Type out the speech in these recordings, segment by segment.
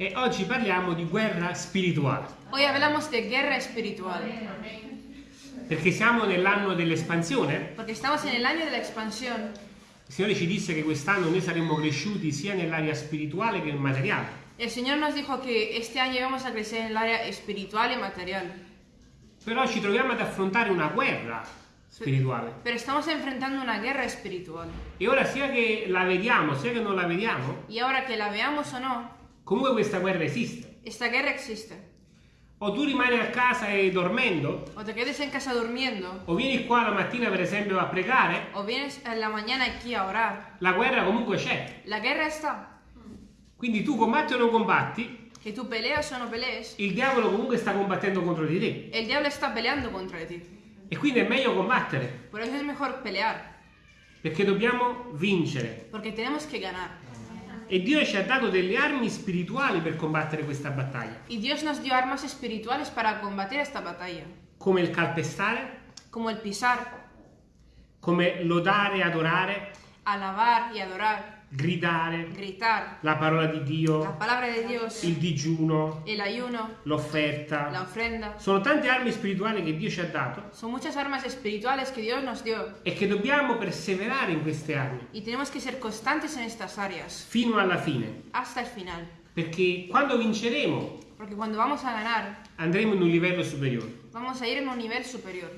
E oggi parliamo di guerra spirituale, Hoy hablamos de guerra espiritual, perché siamo nell'anno dell'espansione. porque estamos en el año de la expansión. Il Signore ci disse che quest'anno noi saremmo cresciuti sia nell'area spirituale che materiale. El Señor nos dijo que este año íbamos a crecer en el área espiritual y material, Però ci troviamo ad affrontare una guerra spirituale. pero estamos enfrentando una guerra espiritual. E ora sia che la vediamo, sia che non la vediamo, Y ahora que la veamos o no, comunque questa guerra esiste. esta guerra existe. O tu rimani a casa e dormendo, O te quedes en casa durmiendo, o vieni qua la mattina per esempio a pregare, o vienes en la mañana aquí a orar. la guerra comunque c'è. La guerra está. Quindi tu combatti o non combatti, Que tú peleas o no pelees, il diavolo comunque sta combattendo contro di te. el diablo está peleando contra ti. E quindi è meglio combattere, Por eso es mejor pelear, perché dobbiamo vincere. porque tenemos que ganar. E Dio ci ha dato delle armi spirituali per combattere questa battaglia, Y Dios nos dio armas espirituales para combatir esta batalla, come il calpestare, como el pisar, come lodare, adorare, alabar y adorar, gridare, gritar, la parola di la Dio, palabra de Dios, il digiuno, el ayuno, la l'offerta. ofrenda. Sono tante armi spirituali che Dio ci ha dato Son muchas armas espirituales que Dios nos dio e che dobbiamo perseverare in queste armi y tenemos que ser constantes en estas áreas fino alla fine, hasta el final. perché quando vinceremo Porque cuando vamos a ganar, andremo in un livello superiore. vamos a ir en un nivel superior.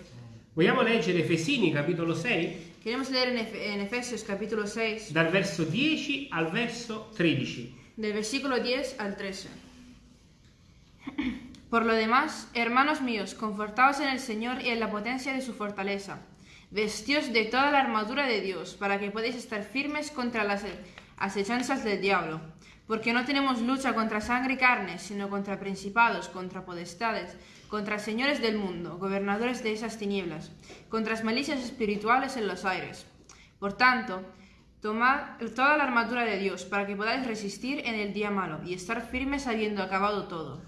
Vogliamo leggere Efesini capitolo 6 Queremos leer en, Efe- en Efesios capítulo 6, dal verso 10 al verso 13. del versículo 10 al 13. Por lo demás, hermanos míos, confortaos en el Señor y en la potencia de su fortaleza. Vestíos de toda la armadura de Dios, para que podáis estar firmes contra las acechanzas del diablo. Porque no tenemos lucha contra sangre y carne, sino contra principados, contra podestades, contra señores del mundo, gobernadores de esas tinieblas, contra las malicias espirituales en los aires. Por tanto, tomad toda la armadura de Dios, para que podáis resistir en el día malo y estar firmes habiendo acabado todo.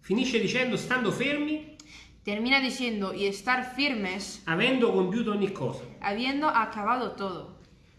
Finisce dicendo stando fermi, Termina diciendo, y estar firmes avendo compiuto ogni cosa. habiendo acabado todo.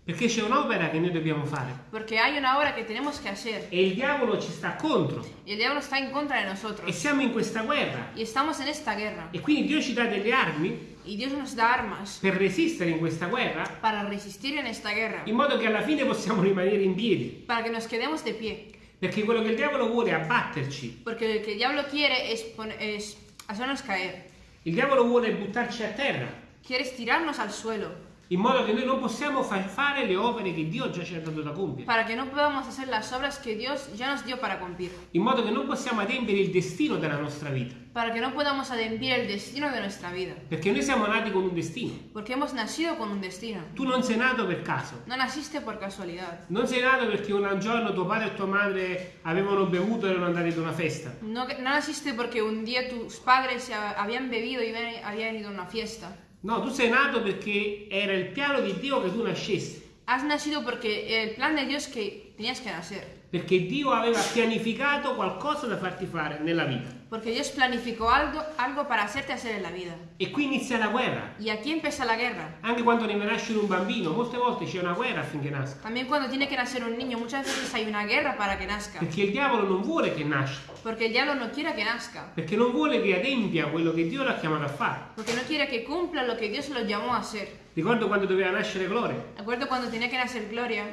Perché c'è un'opera che noi dobbiamo fare Porque hay una obra que tenemos que hacer e il diavolo ci sta contro y el diablo está en contra de e nosotros. siamo in questa guerra. Y estamos en esta guerra. E quindi Dio ci dà delle armi Y Dios nos da armas per resistere in questa guerra para resistir en esta guerra. in modo che alla fine possiamo rimanere in piedi. Para que nos quedemos de pie. Perché quello che il diavolo vuole è abbatterci. Porque lo que el diablo quiere es, pon- es hacernos caer. Il diavolo vuole buttarci a terra Quiere estirarnos al suelo. In modo che noi non possiamo far fare le opere che Dio già ci ha dato da compiere. Para que no podamos hacer las obras que Dios ya nos dio para cumplir. In modo che non possiamo adempiere il destino della nostra vita. Para que no podamos ademplir el destino de nuestra vida. Perché noi siamo nati con un destino. Porque hemos nacido con un destino. Tu non sei nato per caso. No naciste por casualidad. Non sei nato perché un giorno tuo padre e tua madre avevano bevuto e erano andati ad una festa. No, no naciste porque un día tus padres habían bebido y habían ido a una fiesta. No, tu sei nato perché era il piano di Dio che tu nascessi. Has nacido porque el plan de Dios que tenías que nacer. Perché Dio aveva pianificato qualcosa da farti fare nella vita. Porque Dios planificó algo, algo para hacerte hacer en la vida. E qui inizia la guerra. Y aquí empieza la guerra. Anche quando deve nascere un bambino, molte volte c'è una guerra affinché nasca. También cuando tiene que nacer un niño, muchas veces hay una guerra para que nazca. Perché il diavolo non vuole che nasca. Porque el diablo no quiere que nazca. Perché non vuole che adempia quello che Dio l'ha chiamato a fare. Porque no quiere que cumpla lo que Dios lo llamó a hacer. Ricordo quando doveva nascere Gloria. ¿De acuerdo? Cuando tenía que nacer Gloria,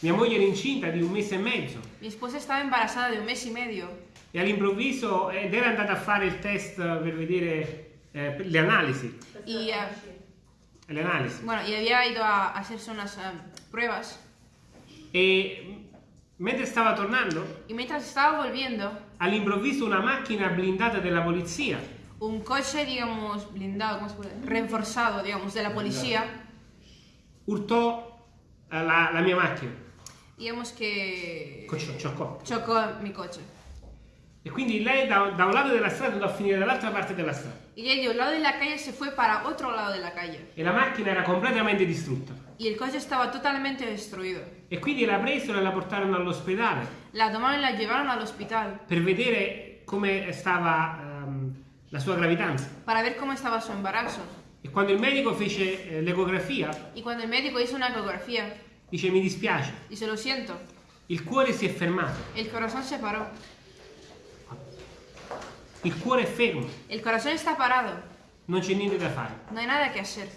Mia moglie era incinta di un mese e mezzo. mi esposa estaba embarazada de un mes y medio. E all'improvviso ed era andata a fare il test per vedere eh, le analisi. Y, eh, Le analisi. bueno, y había ido a hacerse unas eh, pruebas. E mentre stava tornando, Y mientras estaba volviendo, all'improvviso una macchina blindata della polizia un coche, digamos, blindado, ¿cómo se puede? Reforzado, digamos, de la policía, urtò eh, la, la mia macchina. digamos que Cioccò. chocó mi coche. E quindi lei da, da un lato della strada andò a finire dall'altra parte della strada. Y ella de un lado de la calle se fue para otro lado de la calle. E la macchina era completamente distrutta. Y el coche estaba totalmente destruido. E quindi la presero e la portarono all'ospedale La tomaron y la llevaron al hospital per vedere come stava ehm, la sua gravidanza. para ver cómo estaba su embarazo. E quando il medico fece eh, l'ecografia, Y cuando el médico hizo una ecografía, dice mi dispiace, dice, lo siento, Il cuore si è fermato, El corazón se paró. Il cuore è fermo, El corazón está parado. non c'è niente da fare. No hay nada que hacer.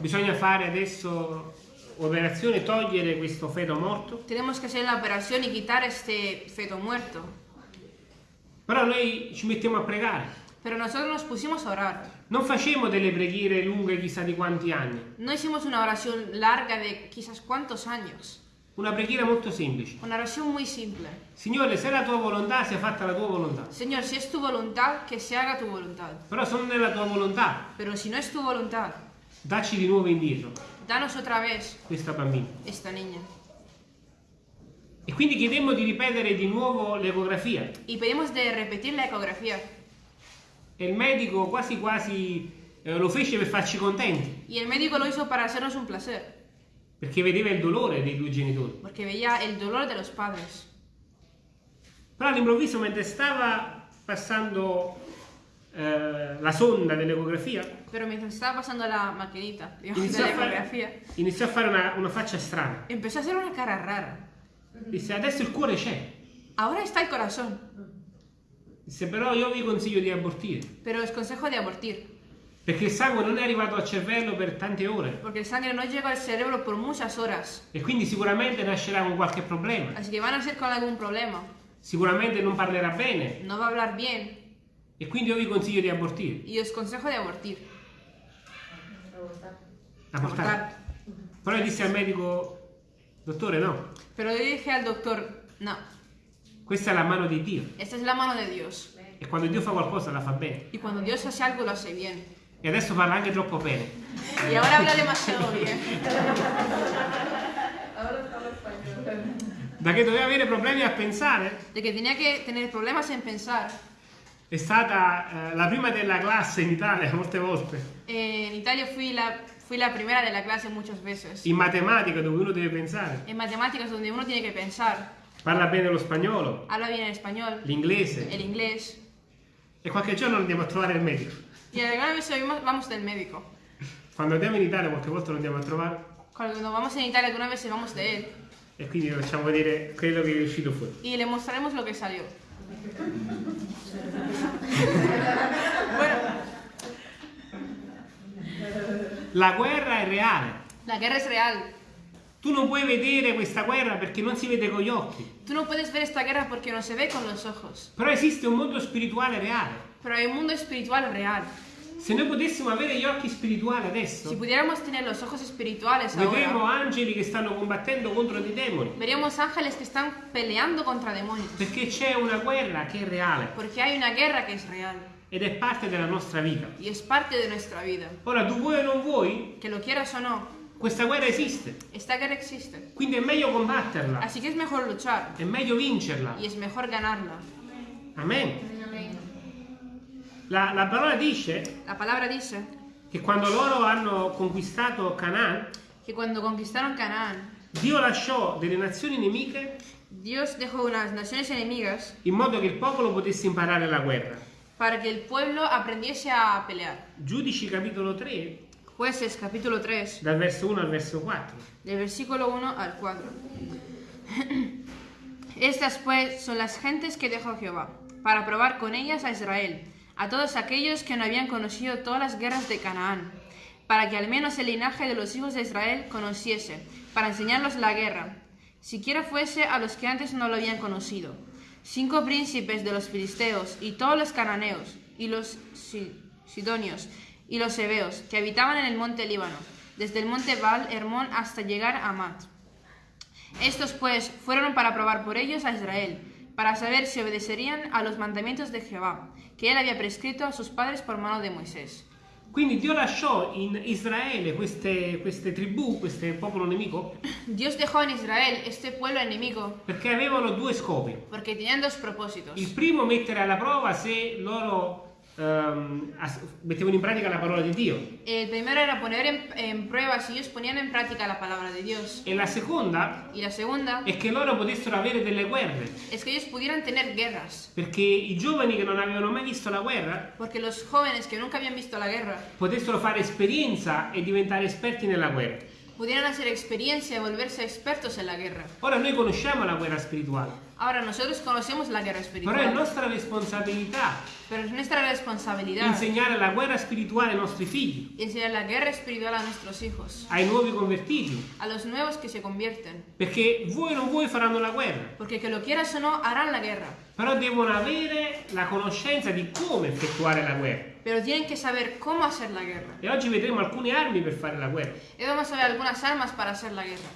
Bisogna fare adesso operazione, togliere questo feto morto, Tenemos que hacer la operación y quitar este feto muerto. però noi ci mettiamo a pregare. Pero nosotros nos pusimos a orar. Non facciamo delle preghiere lunghe chissà di quanti anni, No hicimos una oración larga de quizás cuántos años. Una preghiera molto semplice. Una oración muy simple. Signore, se è la tua volontà, sia fatta la tua volontà. Señor, si es tu voluntad, que se haga tu voluntad. Però se non è la tua volontà, Pero si no es tu voluntad, dacci di nuovo indietro danos otra vez questa bambina. esta niña. E quindi chiedemmo di ripetere di nuovo l'ecografia. Y pedimos de repetir la ecografía. E il medico quasi quasi eh, lo fece per farci contenti, Y el médico lo hizo para hacernos un placer, perché vedeva il dolore dei due genitori. porque veía el dolor de los padres. Però all'improvviso, mentre stava passando eh, la sonda dell'ecografia, Pero mientras estaba pasando la maquinita digamos, de iniziò la a fare, ecografía, iniziò a fare una, una faccia strana. empezó a hacer una cara rara. Disse, adesso il cuore c'è. Ahora está el corazón, Disse, però io vi consiglio di abortire, pero os consejo de abortir, perché il sangue non è arrivato al cervello per tante ore. porque el sangre no llega al cerebro por muchas horas. E quindi sicuramente nascerà con qualche problema. Así que van a con algún problema. Sicuramente non parlerà bene. No va a hablar bien. E quindi io vi consiglio di abortire. Y os consejo de abortir. Abortare. Però io disse al medico, dottore no, Pero yo dije al doctor, no, questa è la mano di Dio. esta es la mano de Dios. E quando Dio fa qualcosa la fa bene. Y cuando Dios hace algo, lo hace bien. E adesso parla anche troppo bene. Y ahora habla demasiado bien. Da che doveva avere problemi a pensare, De que tenía que tener problemas en pensar. è stata eh, la prima della classe in Italia molte volte. Eh, en Italia fui la, fui la primera de la clase muchas veces. In matematica dove uno deve pensare. En matemáticas, donde uno tiene que pensar. Parla bene lo spagnolo, Habla bien el español, l'inglese. el inglés. E qualche giorno andiamo a trovare il medico. Y oímos- vamos del médico. Quando andiamo in Italia qualche volta lo andiamo a trovare Cuando vamos en Italia, alguna vez vamos de él. e quindi vi facciamo vedere quello che è uscito fuori. Y le mostraremos lo que salió. bueno, La guerra è reale. la guerra es real. Tu non puoi vedere questa guerra perché non si vede con gli occhi. Tú no puedes ver esta guerra porque no se ve con los ojos. Però esiste un mondo spirituale reale. Pero hay un mundo espiritual real. Se noi potessimo avere gli occhi spirituali Si adesso, pudiéramos tener los ojos espirituales vedremo ahora, angeli che stanno combattendo contro dei demoni. veríamos ángeles que están peleando contra demonios. Perché c'è una guerra che è reale Porque hay una guerra que es real ed è parte della nostra vita. y es parte de nuestra vida. Ora, tu vuoi o non vuoi, Que lo quieras o no, questa guerra esiste. esta guerra existe. Quindi è meglio combatterla, Así que es mejor luchar è meglio vincerla. y es mejor ganarla. Amen. La, la parola dice La palabra dice che quando loro hanno conquistato Canaan, que cuando conquistaron Canaán, Dio lasciò delle nazioni nemiche Dios dejó unas naciones enemigas in modo che il popolo potesse imparare la guerra. para que el pueblo aprendiese a pelear. Giudici capitolo 3, Jueces capítulo 3, dal verso 1 al verso 4. del versículo 1 al 4. Estas pues son las gentes que dejó Jehová, para probar con ellas a Israel, a todos aquellos que no habían conocido todas las guerras de Canaán, para que al menos el linaje de los hijos de Israel conociese, para enseñarlos la guerra, siquiera fuese a los que antes no lo habían conocido. Cinco príncipes de los filisteos y todos los cananeos y los si- sidonios y los hebeos que habitaban en el monte Líbano, desde el monte Baal Hermón hasta llegar a Mat. Estos pues fueron para probar por ellos a Israel, para saber si obedecerían a los mandamientos de Jehová, que él había prescrito a sus padres por mano de Moisés. Quindi Dio lasciò in Israele queste, queste tribù, questo popolo nemico, Dios dejó en Israel este pueblo enemigo perché avevano due scopi. porque tenían dos propósitos. Il primo, mettere alla prova se loro ehm, as- mettevano in pratica la parola di Dio. El primero era poner en, en prueba si ellos ponían en práctica la palabra de Dios. E la seconda Y la segunda è che loro potessero avere delle guerre. es que ellos pudieran tener guerras, Perché i giovani che non avevano mai visto la guerra porque los jóvenes que nunca habían visto la guerra potessero fare esperienza e diventare esperti nella guerra. pudieran hacer experiencia y volverse expertos en la guerra. Ora noi conosciamo la guerra spirituale, Ahora nosotros conocemos la guerra però è espiritual, nostra responsabilità pero es nuestra responsabilidad insegnare la guerra spirituale ai nostri figli, enseñar la guerra espiritual a nuestros hijos, ai nuovi convertiti, a los nuevos que se convierten, perché vuoi o non vuoi faranno la guerra, porque que lo quieras o no harán la guerra, però devono avere la conoscenza di come effettuare la guerra. pero tienen que saber cómo hacer la guerra. E oggi vedremo alcune armi per fare la guerra. Y vamos a ver algunas armas para hacer la guerra.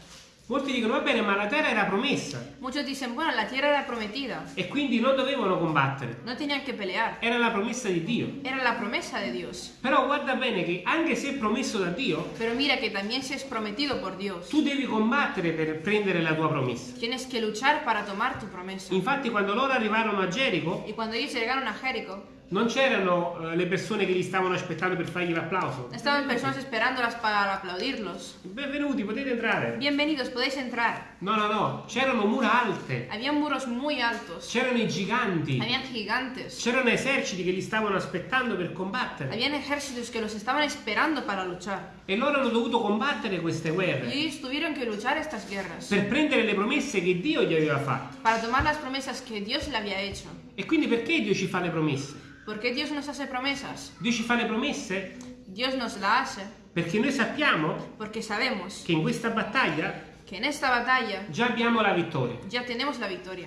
Molti dicono, va bene, ma la terra era promessa Muchos dicen, bueno, la tierra era prometida, e quindi non dovevano combattere. no tenían que pelear, Era la promessa di Dio. era la promesa de Dios. Però guarda bene che anche se è promesso da Dio, Pero mira que también si es prometido por Dios, tu devi combattere per prendere la tua promessa. tienes que luchar para tomar tu promesa. Infatti quando loro arrivarono a Gerico, Y cuando ellos llegaron a Jericó, non c'erano eh, le persone che li stavano aspettando per fargli l'applauso. estaban personas esperándolas para aplaudirlos. Benvenuti, potete entrare. Bienvenidos, podéis entrar. No, no, no, c'erano mura alte, Habían muros muy altos, c'erano i giganti, habían gigantes, c'erano eserciti che li stavano aspettando per combattere. habían ejércitos que los estaban esperando para luchar. E loro hanno dovuto combattere queste Y guerre ellos tuvieron que luchar estas guerras per prendere le promesse che Dio gli aveva fatto. para tomar las promesas que Dios le había hecho. E quindi perché Dio ci fa le promesse? ¿Por qué Dios nos hace promesas? Dio ci fa le promesse Dios nos la hace perché noi sappiamo che in questa battaglia batalla già abbiamo la vittoria. ya tenemos la victoria.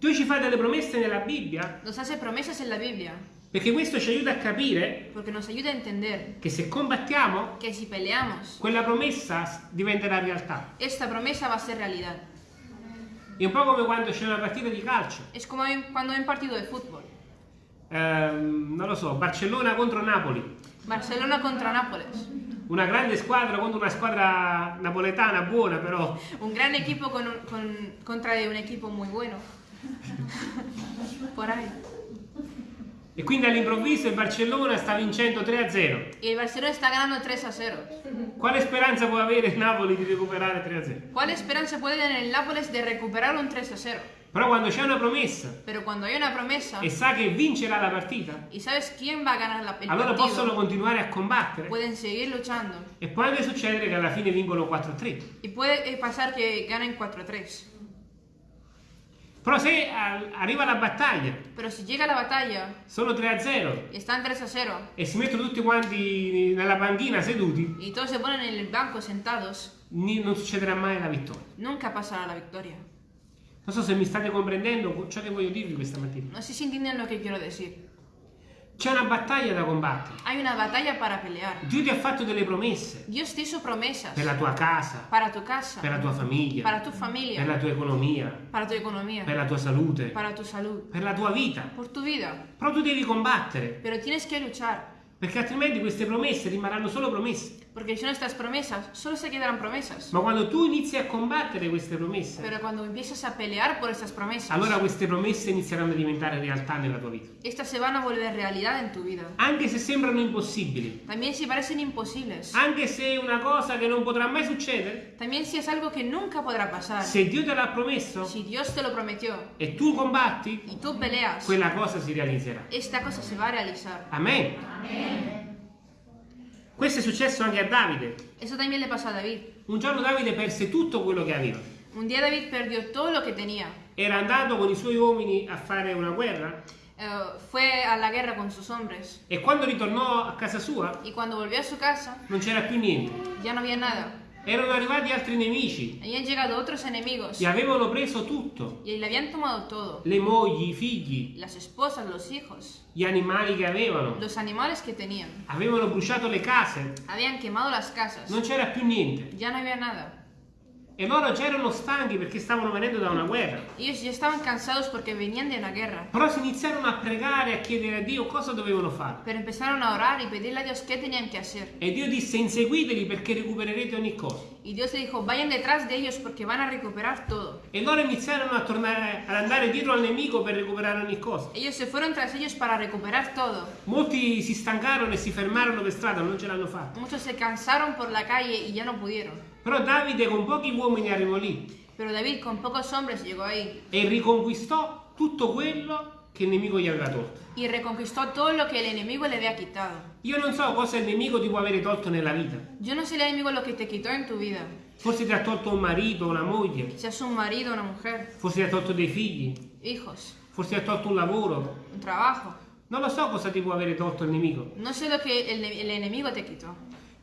Dio ci fa delle promesse nella Bibbia Nos hace promesas en la Biblia perché questo ci aiuta a capire a entender che se combattiamo, peleamos, quella promessa diventerà realtà. esta promesa va a ser realidad. È un po' come quando c'è una partita di calcio. Es como en- cuando hay un partido de fútbol. Ehm, non lo so, Barcellona contro Napoli. Barcelona contra Nápoles. Una grande squadra contro una squadra napoletana buona però. Un gran equipo con un- con- contra un equipo muy bueno. Por ahí. E quindi all'improvviso il Barcellona sta vincendo 3-0. E il Barcellona sta ganando 3-0. Quale speranza può avere il Napoli di recuperare 3-0? Quale speranza può avere il Napoli di recuperare un 3-0? Però quando c'è una promessa una promessa, e sa che vincerà la partita, la, allora possono continuare a combattere. E può anche succedere che alla fine vincono 4-3. E può eh, passare che ganano 4-3. Però se arriva la battaglia. Pero si llega la battaglia. Sono 3 a 0. E stanno 3 a 0. E si mettono tutti quanti nella banchina seduti. E tutti si pongono nel banco sentados. Non succederà mai la vittoria. Nunca passerà la vittoria. Non so se mi state comprendendo ciò che voglio dirvi questa mattina. Non si entienden lo che quiero decir. C'è una battaglia da combattere. Hay una batalla para pelear. Dio ti ha fatto delle promesse. Dios te hizo promesas. Per la tua casa, para tu casa, per la tua famiglia, para tu per familia, la tua economia, para tu economía, per la tua salute, para tu salud, per la tua vita. por tu vida. Però tu devi combattere, Pero tienes que luchar, perché altrimenti queste promesse rimarranno solo promesse. porque si no estas promesas solo se quedarán promesas. Ma quando tu inizi a combattere queste promesse, Pero cuando empiezas a pelear por estas promesas, allora queste promesse inizieranno a diventare realtà nella tua vita. estas se van a volver realidad en tu vida. Anche se sembrano impossibili, También si parecen imposibles, anche se è una cosa che non potrà mai succedere, también si es algo que nunca podrá pasar. se Dio te l'ha promesso Si Dios te lo prometió e tu combatti, y tú peleas, quella cosa si realizzerà. esta cosa se va a realizar. Amen. Questo è successo anche a Davide. Eso también le pasó a David. Un giorno Davide perse tutto quello che aveva. Un día David perdió todo lo que tenía. Era andato con i suoi uomini a fare una guerra Eh, fue a la guerra con sus hombres e quando ritornò a casa sua y cuando volvió a su casa non c'era più niente. ya no había nada. Erano arrivati altri nemici, Habían llegado otros enemigos gli avevano preso tutto. y le habían tomado todo. Le mogli, i figli, Las esposas, los hijos, gli animali che avevano. los animales que tenían. Avevano bruciato le case, Habían quemado las casas. non c'era più niente. Ya no había nada. E loro già erano stanchi perché stavano venendo da una guerra. Ellos ya estaban cansados porque venían de una guerra. Però si iniziarono a pregare e a chiedere a Dio cosa dovevano fare. Pero empezaron a orar y pedirle a Dios qué tenían que hacer. E Dio disse inseguiteli perché recupererete ogni cosa. Y Dios le dijo, vayan detrás de ellos porque van a recuperar todo. E loro iniziarono a tornare ad andare dietro al nemico per recuperare ogni cosa. Ellos se fueron tras ellos para recuperar todo. Molti si stancarono e si fermarono per strada, non ce l'hanno fatta. Muchos se cansaron por la calle y ya no pudieron. Però Davide con pochi uomini arrivò lì Pero David con pocos hombres llegó ahí e riconquistò tutto quello che il nemico gli aveva tolto. y reconquistó todo lo que el enemigo le había quitado. Io non so cosa il nemico ti può avere tolto nella vita. Yo no sé el enemigo lo que te quitó en tu vida, Forse ti ha tolto un marito, una moglie, seas un marido, una mujer, forse ti ha tolto dei figli, hijos, forse ti ha tolto un lavoro. un trabajo. Non lo so cosa ti può avere tolto il nemico, No sé lo que el, el enemigo te quitó,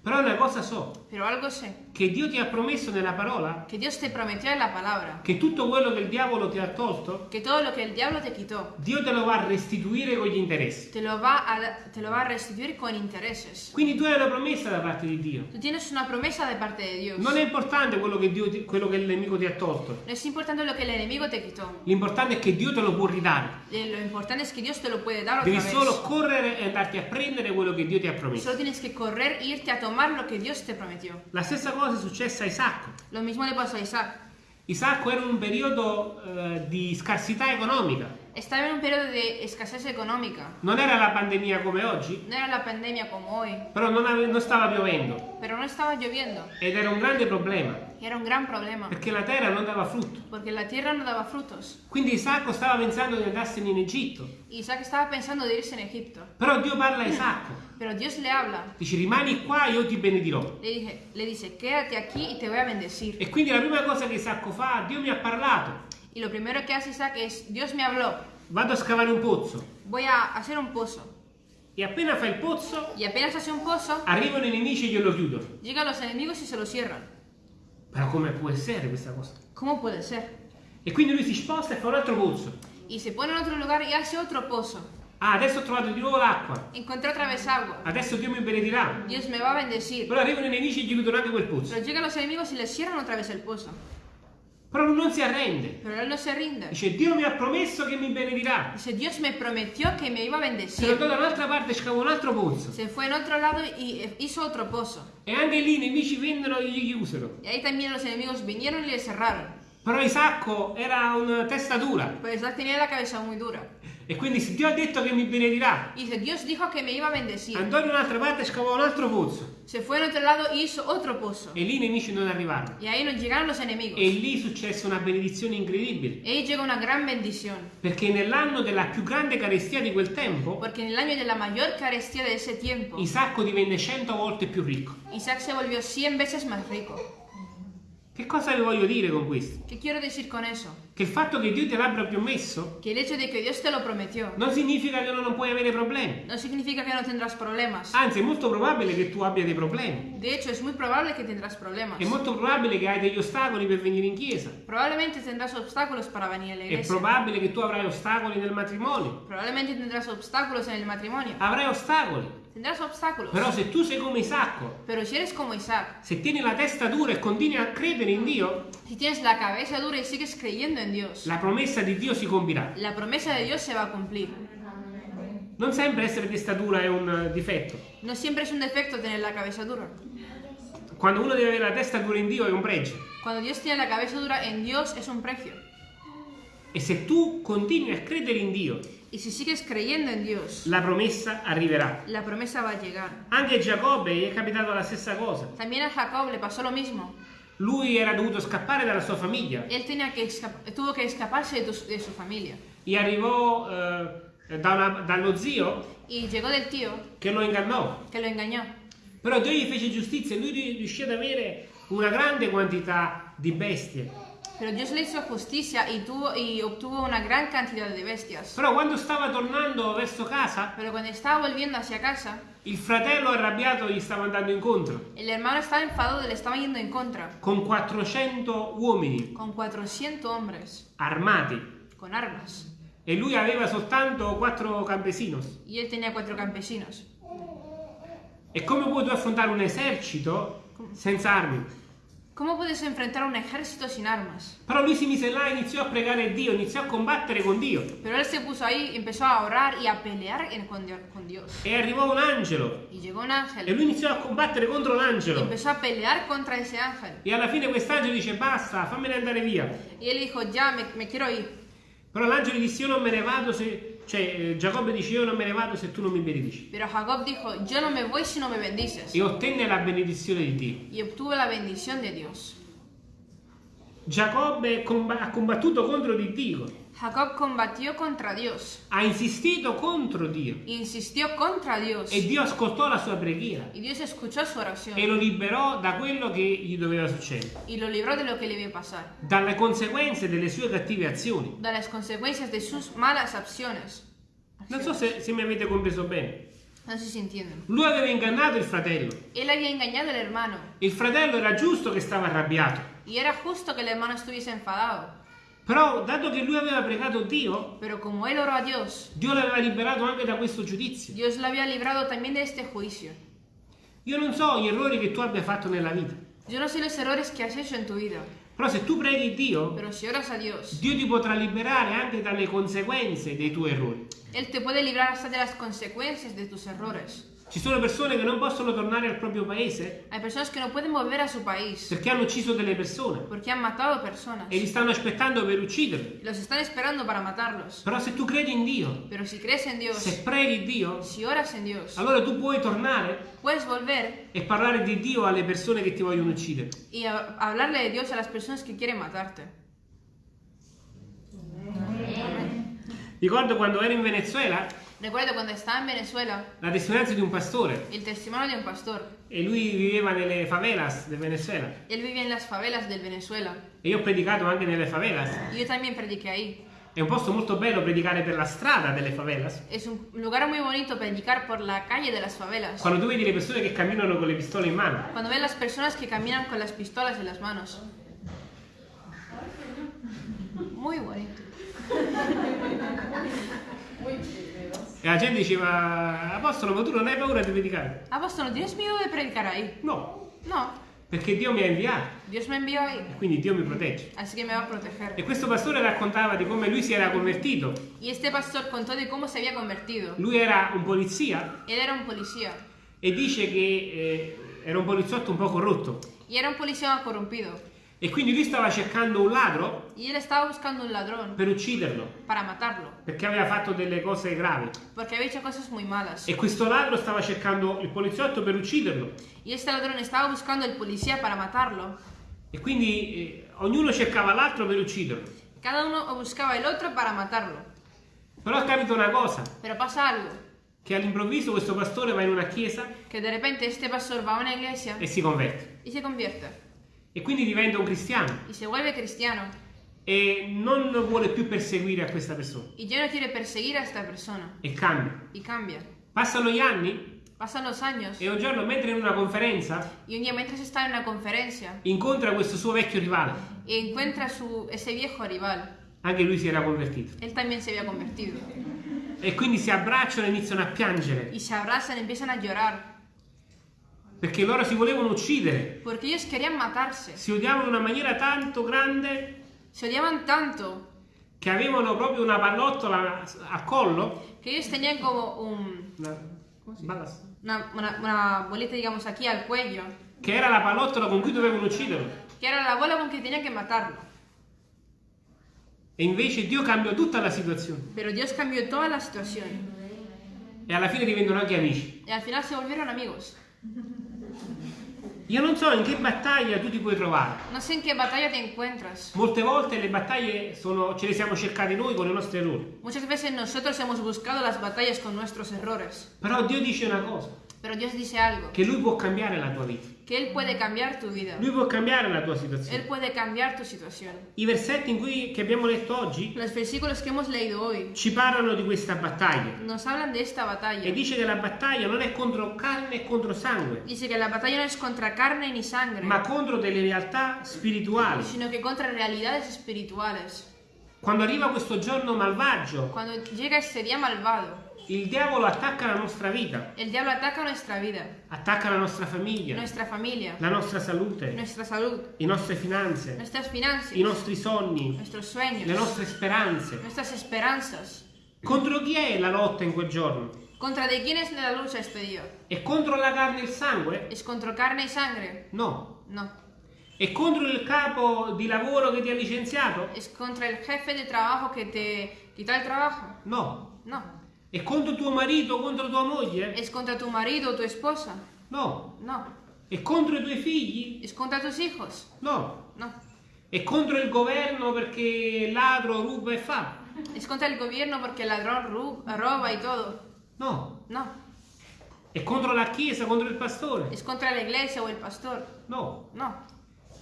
però una cosa so, pero algo sé, che Dio ti ha promesso nella parola que Dios te prometió en la palabra, che tutto quello che il diavolo ti ha tolto, que todo lo que el diablo te quitó, Dio te lo va a restituire con gli interessi. te lo va a, te lo va a restituir con intereses. Quindi tu hai una promessa da parte di Dio. Tú tienes una promesa de parte de Dios. Non è importante quello che, Dio ti- quello che il nemico ti ha tolto. No es importante lo que el enemigo te quitó. L'importante è che Dio te lo può ridare. Eh, Lo importante es que Dios te lo puede dar otra Devi vez. solo correre e andarti a prendere quello che Dio ti ha promesso. Solo tienes que correr e irte a tomar lo que Dios te prometió. La stessa cosa è successa a Isacco. Lo mismo le pasó a Isaac. Isacco era in un periodo eh, di scarsità economica. Estaba en un periodo de escasez económica. Non era la pandemia come oggi, No era la pandemia como hoy, però non, non stava piovendo pero no estaba lloviendo. ed era un grande problema era un gran problema, perché la terra non dava frutto. porque la tierra no daba frutos. Quindi Isacco stava pensando di andarsene in Egitto. Isaac estaba pensando de irse en Egipto. Però Dio parla a Isacco. Pero Dios le habla. Dice rimani qua, io ti benedirò. Le, dije, le dice, quédate aquí y te voy a bendecir. E quindi la prima cosa che Isacco fa, Dio mi ha parlato. Y lo primero que hace Isaac es, Dios me habló, Vado a scavare un pozzo. voy a hacer un pozo. E appena fa il pozzo, Y apenas hace un pozo, arrivano i nemici e glielo chiudono. llegan los enemigos y se lo cierran. Però come può essere questa cosa? ¿Cómo puede ser? E quindi lui si sposta e fa un altro pozzo. Y se pone en otro lugar y hace otro pozo. Ah, adesso ho trovato di nuovo l'acqua. Encontré otra vez agua. Adesso Dio mi benedirà. Dios me va a bendecir. Però arrivano i nemici e gli chiudono anche quel pozzo. Pero llegan los enemigos y le cierran otra vez el pozo. Però lui non si arrende. Pero él no se rinde. Dice, Dio mi ha promesso che mi benedirà. Dice, Dios me prometió que me iba a Se bendecir. andò da un'altra parte scavò un altro pozzo. Se fue en otro lado y hizo otro pozo. E anche lì i nemici vennero e gli chiusero. Y ahí también los enemigos vinieron y le cerraron. Però Isacco era una testa dura. Pues Isaac tenía la cabeza muy dura. E quindi se Dio ha detto che mi benedirà, Y Dios dijo que me iba a bendecir. andò in un'altra parte e scavò un altro pozzo. Se fue en otro lado y hizo otro pozo. E lì i nemici non arrivarono. Y ahí nos llegaron los enemigos. E lì successe una benedizione incredibile. Y ahí llegó una gran bendición. Perché nell'anno della più grande carestia di quel tempo, Porque en el año de la mayor carestía de ese tiempo, Isacco divenne cento volte più ricco. Isaac se volvió 100 veces más rico. Che cosa vi voglio dire con questo? ¿Qué quiero decir con eso? Che il fatto che Dio te l'abbia promesso Que el hecho de que Dios te lo prometió non significa che non puoi avere problemi. no significa que no tendrás problemas. Anzi, è molto probabile che tu abbia dei problemi. De hecho, es muy probable que tendrás problemas. È molto probabile che hai degli ostacoli per venire in chiesa. Probablemente tendrás obstáculos para venir a la È iglesia. probabile che tu avrai ostacoli nel matrimonio. Probablemente tendrás obstáculos en el matrimonio. Avrai ostacoli. Tendrás obstáculos. Però se tu sei come Isacco, Pero si eres como Isaac, se tieni la testa dura e continui a credere in Dio, si tienes la cabeza dura y sigues creyendo en Dios, la promessa di Dio si compirà. la promesa de Dios se va a cumplir. Non sempre essere testa dura è un eh, difetto. No siempre es un defecto tener la cabeza dura. Quando uno deve avere la testa dura in Dio è un pregio. Cuando Dios tiene la cabeza dura en Dios es un precio. E se tu continui a credere in Dio, Y si sigues creyendo en Dios, la promessa arriverà. la promesa va a llegar. Anche a Giacobbe è capitato la stessa cosa. También a Jacob le pasó lo mismo. Lui era dovuto scappare dalla sua famiglia Él tenía que tuvo que escaparse de, tu- de su familia. e arrivò eh, da una- dallo zio Y llegó del tío che lo ingannò. que lo engañó. Però Dio gli fece giustizia e lui riuscì ad avere una grande quantità di bestie. Pero Dios le hizo justicia y, tuvo, y obtuvo una gran cantidad de bestias. Però quando stava tornando verso casa, Pero cuando estaba volviendo hacia casa, il fratello arrabbiato gli stava andando incontro el hermano estaba enfadado y le estaba yendo en contra. con 400 uomini Con 400 hombres, armati con armas. e lui aveva soltanto quattro campesinos. Y él tenía cuatro campesinos. E come puoi tu affrontare un esercito senza armi? ¿Cómo puedes enfrentar a un ejército sin armas? Però lui si mise là e iniziò a pregare Dio, iniziò a combattere con Dio. Pero él se puso ahí, empezó a orar y a pelear en- con Dio- con Dios. E arrivò un angelo Y llegó un e ángel lui iniziò a combattere contro y l'angelo. empezó a pelear contra ese ángel. E alla fine quest'angelo dice basta, fammene andare via. Y él dijo, ya, me, me quiero ir. Però l'angelo disse io non me ne vado se... Cioè eh, Giacobbe dice io non me ne vado se tu non mi benedici. Pero Jacob dijo, yo no me voy si no me bendices. E ottenne la benedizione di Dio. Y obtuvo la bendición de Dios. Giacobbe ha combattuto contro di Dio, Jacob combatió contra Dios, ha insistito contro Dio insistió contra Dios e Dio ascoltò la sua preghiera y Dios escuchó su oración e lo liberò da quello che gli doveva succedere, y lo libró de lo que le iba a pasar, dalle conseguenze delle sue cattive azioni. de las consecuencias de sus malas acciones. Non so se, se mi avete compreso bene. No sé si entienden. Lui aveva ingannato il fratello. Él había engañado al hermano Il fratello era giusto che stava arrabbiato. y era justo que el hermano estuviese enfadado, Però, dato che lui aveva pregato Dio, pero como él oró a Dios, Dio l'aveva liberato anche da questo giudizio. Dios lo había librado también de este juicio. Io non so gli errori che tu abbia fatto nella vita, Yo no sé los errores que has hecho en tu vida, però se tu preghi Dio, pero si oras a Dios, Dio ti potrà liberare anche dalle conseguenze dei tuoi errori. Él te puede librar hasta de las consecuencias de tus errores. Ci sono persone che non possono tornare al proprio paese Hay personas que no pueden volver a su país perché hanno ucciso delle persone porque han matado personas e li stanno aspettando per ucciderli. los están esperando para matarlos. Però se tu credi in Dio, Pero si crees en Dios, se preghi Dio, si oras en Dios, allora tu puoi tornare puedes volver e parlare di Dio alle persone che ti vogliono uccidere. y a- hablarle de Dios a las personas que quieren matarte. Ricordo quando ero in Venezuela Recuerdo cuando estaba en Venezuela, la testimonianza di un pastore el testimonio de un pastor. e lui viveva nelle favelas del Venezuela Él vivía en las favelas del Venezuela e io ho predicato anche nelle favelas. yo también prediqué ahí. È un posto molto bello predicare per la strada delle favelas. Es un lugar muy bonito predicar por la calle de las favelas. Quando tu vedi le persone che camminano con le pistole in mano. Cuando ves las personas que caminan con las pistolas en las manos. Muy bonito. E la gente diceva, Apostolo, ma tu non hai paura di predicare? Apóstol, ¿no tienes miedo de predicar ahí? No, No, perché Dio mi ha inviato Dios me envió ahí, e quindi Dio mi protegge. así que me va a proteger. E questo pastore raccontava di come lui si era convertito. Y este pastor contó de cómo se había convertido. Lui era un polizia Él era un policía e dice che eh, era un poliziotto un po' corrotto. y era un policía corrompido. E quindi lui stava cercando un ladro Y él estaba buscando un ladrón per ucciderlo, para matarlo, perché aveva fatto delle cose gravi. porque había hecho cosas muy malas. E questo ladro stava cercando il poliziotto per ucciderlo. Y este ladrón estaba buscando al policía para matarlo. E quindi eh, ognuno cercava l'altro per ucciderlo. Cada uno buscaba el otro para matarlo. Però capita una cosa, Pero pasa algo, che all'improvviso questo pastore va in una chiesa que de repente este pastor va a una iglesia e si converte. y se convierte. E quindi diventa un cristiano Y se vuelve cristiano. e non vuole più perseguire a questa persona. Y ya no quiere perseguir a esta persona. E cambia. Y cambia. Passano gli anni Pasan los años. e un giorno mentre in una conferenza Y un día mientras está en una conferencia incontra questo suo vecchio rivale. y encuentra su, ese viejo rival. Anche lui si era convertito. Él también se había convertido. E quindi si abbracciano e iniziano a piangere. Y se abrazan, empiezan a llorar. Perché loro si volevano uccidere. Porque ellos querían matarse. Si odiavano in una maniera tanto grande Se odiaban tanto che avevano proprio una pallottola a collo. que ellos tenían como un, Una, una, una- una bolita, digamos, aquí al cuello. che era la pallottola con cui dovevano ucciderlo. Que era la bola con que tenían que matarlo. E invece Dio cambiò tutta la situazione. Pero Dios cambió toda la situación. E alla fine diventano anche amici. Y al final se volvieron amigos. Io non so in che battaglia tu ti puoi trovare. No sé en qué batalla te encuentras. Molte volte le battaglie sono, ce le siamo cercate noi con i nostri errori. Muchas veces nosotros hemos buscado las batallas con nuestros errores. Però Dio dice una cosa, Pero Dios dice algo. che Lui può cambiare la tua vita. Que Él puede cambiar tu vida. Lui può cambiare la tua Él situazione. puede cambiar tu situación. I versetti in cui, che abbiamo letto oggi Los versículos que hemos leído hoy ci parlano di questa battaglia. nos hablan de esta E batalla. dice che la battaglia non è contro carne e contro sangue, Dice que la batalla no es contra carne ni sangre, ma contro delle realtà spirituali. sino que contra realidades espirituales. Quando arriva questo giorno malvagio, Cuando llega este día malvado, il diavolo attacca la nostra vita, el diablo ataca nuestra vida, attacca la nostra famiglia, nuestra familia, la nostra salute, nuestra salud, le nostre finanze, nuestras i finanzas, nostri sogni, nuestros le sueños, nostre speranze. nuestras esperanzas. Contro chi è la lotta in quel giorno? ¿Contra de quién es la lucha este día? È contro la carne e il sangue? ¿Es contra carne y sangre? No. No. È contro il capo di lavoro che ti ha licenziato? ¿Es contra el jefe de trabajo que te quita el trabajo? No. No. È contro tuo marito, contro tua moglie? ¿Es contra tu marido o tu esposa? No. No. È contro i tuoi figli? ¿Es contra tus hijos? No. No. È contro il governo perché ladro, ruba e fa. Es contra el gobierno porque el ladrón roba y todo. No. No. È contro la chiesa, contro il pastore. Es contra la iglesia o el pastor. No. No.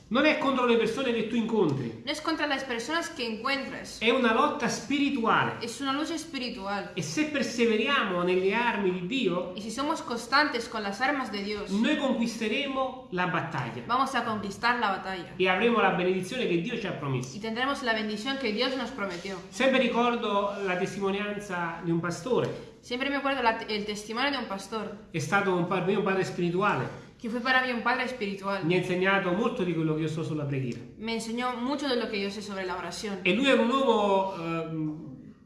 Non è contro le persone che tu incontri. No es contra las personas que encuentres. È una lotta spirituale. Es una lucha espiritual. E se perseveriamo nelle armi di Dio, Y si somos constantes con las armas de Dios, noi conquisteremo la battaglia vamos a conquistar la batalla. e avremo la benedizione che Dio ci ha promesso. Y tendremos la bendición que Dios nos prometió. Sempre ricordo la testimonianza di un pastore. Siempre me acuerdo la- el testimonio de un pastor, È stato un, un padre spirituale. Que fue para mí un padre espiritual. Mi ha insegnato molto di quello che io so sulla preghiera. Me enseñó mucho de lo que yo sé sobre la oración. E lui era un uomo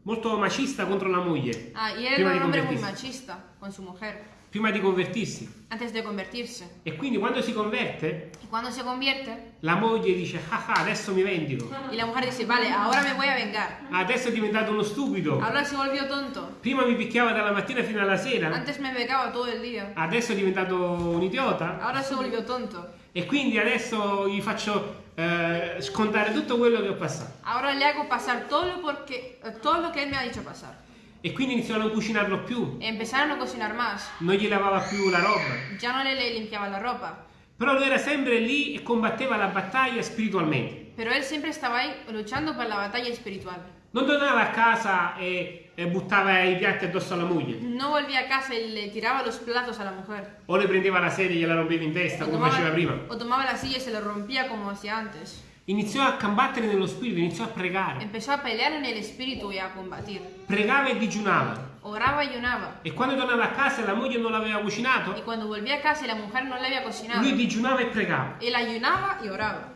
molto macista contro la moglie. Ah, y era di un hombre muy machista con su mujer Prima di convertirsi. antes de convertirse. E quindi quando si converte, Y cuando se convierte, la moglie dice, ah ah, adesso mi vendico. y la mujer dice, vale, ahora me voy a vengar. Adesso è diventato uno stupido. Ahora se volvió tonto. Prima mi picchiava dalla mattina fino alla sera. Antes me pegaba todo el día. Adesso è diventato un idiota. Ahora se volvió tonto. E quindi adesso gli faccio eh, scontare tutto quello che ho passato. Ahora le hago pasar todo lo, porque, eh, todo lo que él me ha dicho pasar. E quindi iniziò a non cucinarlo più. Empezaron a cocinar más. Non gli lavava più la roba. Ya no le, le limpiaba la ropa. Però lui era sempre lì e combatteva la battaglia spiritualmente. Pero él siempre estaba ahí luchando por la batalla espiritual. Non tornava a casa e, e buttava i piatti addosso alla moglie. No volvía a casa y le tiraba los platos a la mujer. O le prendeva la sedia e gliela rompeva in testa, O come tomaba, faceva prima. o tomaba la silla y se lo rompía como hacía antes. Iniziò a combattere nello spirito, iniziò a pregare. Empezó a pelear en el espíritu y a combatir. Pregava e digiunava. Oraba y ayunaba. E quando tornava a casa e la moglie non l'aveva cucinato, cuando volvía a casa la mujer no le había cocinado, lui digiunava e pregava. él ayunaba y oraba.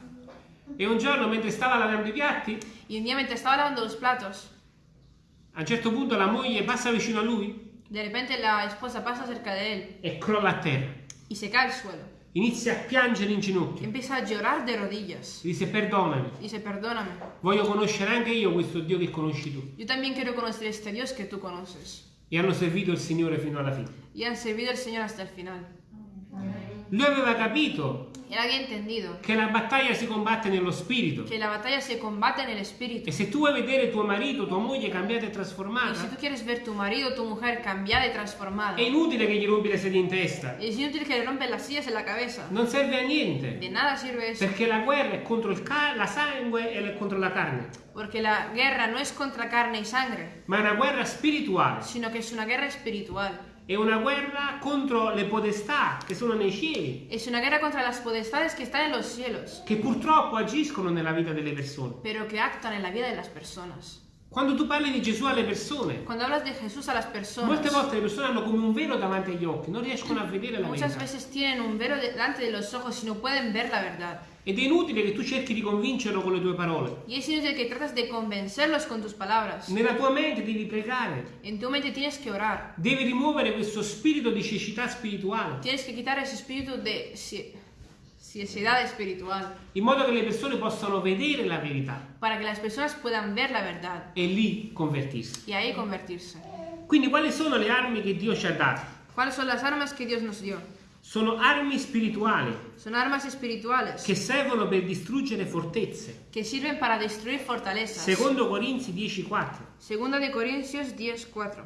E un giorno, mentre stava lavando i piatti, Y un día mientras estaba lavando los platos, a un certo punto la moglie passa vicino a lui de repente la esposa pasa cerca de él e crolla a terra. y se cae al suelo. Inizia a piangere in ginocchio. Empieza a llorar de rodillas. Dice perdonami, Dice, perdóname. voglio conoscere anche io questo Dio che conosci tu. Yo también quiero conocer este Dios que tú conoces. E hanno servito il Signore fino alla fine. Y han servido al Señor hasta el final. Lui aveva capito Él había entendido che la battaglia si combatte nello spirito. que la batalla se combate en el espíritu. E se tu vuoi vedere tuo marito, tua moglie cambiata e Y si trasformata, tú quieres ver tu marido tu mujer cambiada y transformada, è inutile che gli rompi le sedie in testa. es inútil que le rompen las sillas en la cabeza. Non serve a niente. De nada sirve eso. Perché la guerra è contro il la sangue e contro la carne. Porque la guerra no es contra carne y sangre, Ma è una guerra spirituale. sino que es una guerra espiritual. È una guerra contro le potestà che sono nei cieli, Es una guerra contra las potestades que están en los cielos, che purtroppo agiscono nella vita delle persone. pero que actúan en la vida de las personas. Quando tu parli di Gesù alle persone, Cuando hablas de Jesús a las personas, molte volte le persone hanno come un velo davanti agli occhi, non riescono a vedere la muchas verità. veces tienen un velo delante de los ojos y no pueden ver la verdad. Ed è inutile che tu cerchi di convincerlo con le tue parole. Y es inútil que tratas de convencerlos con tus palabras. Nella tua mente devi pregare, En tu mente tienes que orar. devi rimuovere questo spirito di cecità spirituale, Tienes que quitar ese espíritu de ciecedad espiritual in modo che le persone possano vedere la verità para que las personas puedan ver la verdad e lì convertirsi. y ahí convertirse. Quindi quali sono le armi che Dio ci ha dato? ¿Cuáles son las armas que Dios nos dio? Sono armi spirituali Son armas espirituales che servono per distruggere fortezze. que sirven para destruir fortalezas. Secondo Corinzi 10:4. Segunda de Corintios 10:4.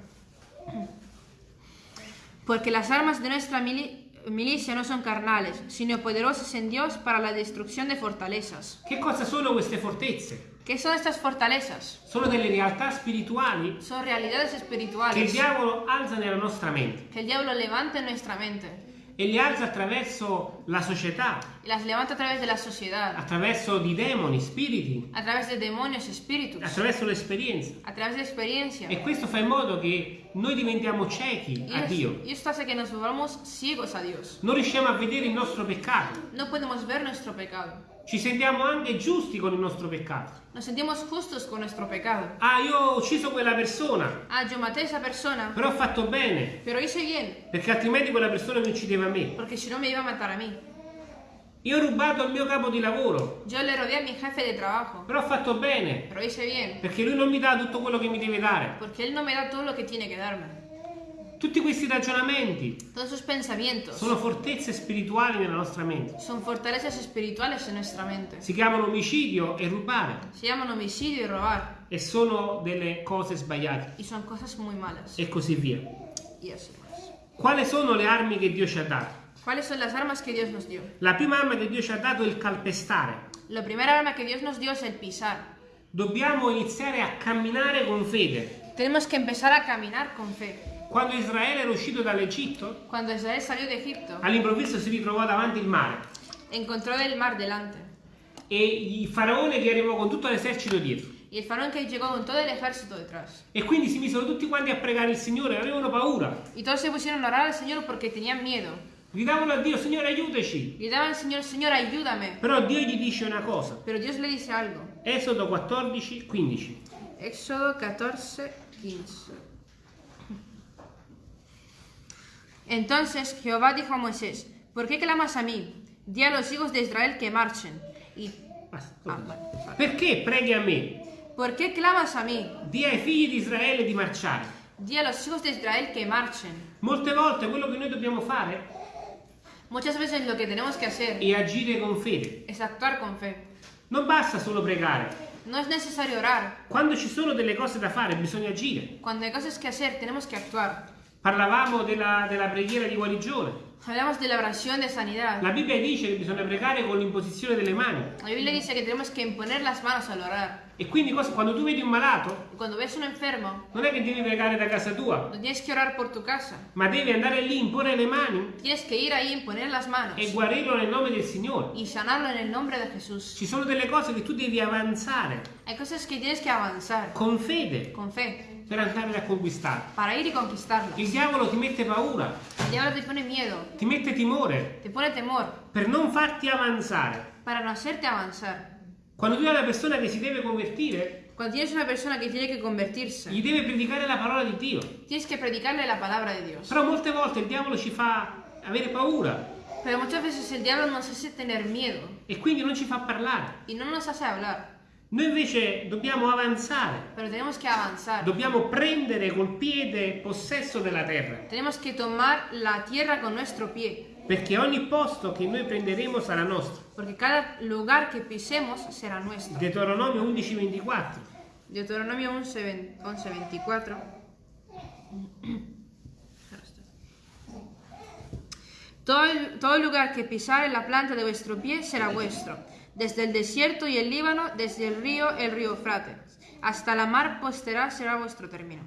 Porque las armas de nuestra mili- milicia no son carnales, sino poderosas en Dios para la destrucción de fortalezas. Che cosa sono queste fortezze? ¿Qué son estas fortalezas? Sono delle realtà spirituali Son realidades che il espirituales diavolo alza nella nostra mente que el diablo levanta en nuestra mente e le alza attraverso la società, las levanta a través de la sociedad, attraverso di demoni, spiriti, a través de demonios, espíritus, attraverso l'esperienza. a través de experiencia. E questo fa in modo che noi diventiamo ciechi Y, a es- Dio. y esto hace que nos volvamos ciegos a Dios. Non riusciamo a vedere il nostro peccato. No podemos ver nuestro pecado. Ci sentiamo anche giusti con il nostro peccato. Nos sentimos justos con nuestro pecado. Ah, io ho ucciso quella persona, Ah, yo maté esa persona, però ho fatto bene, pero hice bien, perché altrimenti quella persona mi uccideva a me. porque si no me iba a matar a mí. Io ho rubato il mio capo di lavoro, Yo le rodeé a mi jefe de trabajo, però ho fatto bene, pero hice bien, perché lui non mi dà tutto quello che mi deve dare. porque él no me da todo lo que tiene que darme. Tutti questi ragionamenti sono fortezze spirituali nella nostra mente. son fortalezas espirituales en nuestra mente. Si chiamano omicidio e rubare Se llaman homicidio y robar. e sono delle cose sbagliate Y son cosas muy malas. e così via. Quali sono le armi che Dio ci ha dato? ¿Cuáles son las armas que Dios nos dio? La prima arma che Dio ci ha dato è il calpestare. La primera arma que Dios nos dio es el pisar. Dobbiamo iniziare a camminare con fede. Tenemos que empezar a caminar con fe. Quando Israele era uscito dall'Egitto, Cuando Israel salió de Egipto, all'improvviso si ritrovò davanti il mare encontró el mar delante. e il faraone che arrivò con tutto l'esercito dietro. Y el faraón que llegó con todo el ejército detrás. E quindi si misero tutti quanti a pregare il Signore, avevano paura. Y todos se pusieron a orar al Señor porque tenían miedo. Gridavano a Dio, Signore aiutaci. Gritaban al Señor, Señor, ayúdame. Però Dio gli dice una cosa. Pero Dios le dice algo. Esodo 14, 15. Éxodo 14, 15. Entonces Jehová dijo a Moisés, ¿por qué clamas a mí? Di a los hijos de Israel que marchen. Y. Ah, vale. Perché preghi a me? ¿por qué clamas a mí? Dì ai figli di Israele di marciare. Di a los hijos de Israel que marchen. Molte volte quello che noi dobbiamo fare Muchas veces lo que tenemos que hacer è agire con fede. es actuar con fe. Non basta solo pregare. No es necesario orar. Quando ci sono delle cose da fare bisogna agire. Cuando hay cosas que hacer, tenemos que actuar. Parlavamo della, della preghiera di guarigione. Hablamos de la oración de sanidad. La Bibbia dice che bisogna pregare con l'imposizione delle mani. La Biblia dice que tenemos que imponer las manos al orar. E quindi cosa- quando tu vedi un malato, cuando ves un enfermo, non è che devi pregare da casa tua, no tienes que orar por tu casa. ma devi andare lì, imporre le mani Tienes que ir ahí, imponer las manos e guarirlo nel nome del Signore. y sanarlo en el nombre de Jesús. Ci sono delle cose che tu devi avanzare Hay cosas que tienes que avanzar con fede con fe per andare a conquistare. para ir y conquistarlas. Il diavolo ti mette paura, El diablo te pone miedo, ti mette timore te pone temor per non farti avanzare. para no hacerte avanzar. Quando tu hai una persona che si deve convertire, Cuando tienes una persona que tiene que convertirse, gli deve predicare la parola di Dio. tienes que predicarle la palabra de Dios. Però molte volte il diavolo ci fa avere paura Pero muchas veces el diablo nos hace tener miedo e quindi non ci fa parlare. y no nos hace hablar. Noi invece dobbiamo avanzare, dobbiamo prendere col piede possesso della terra, Tenemos que tomar la tierra con nuestro pie. perché ogni posto che noi prenderemo sarà nostro. Porque cada lugar que pisemos será nuestro. Deuteronomio 11:24. Deuteronomio 11, 20 11, 24. Todo, todo lugar que pisare la planta de vuestro pie será vuestro, desde el desierto y el Líbano, desde el río, el río Eufrates, hasta la mar postera será vuestro término.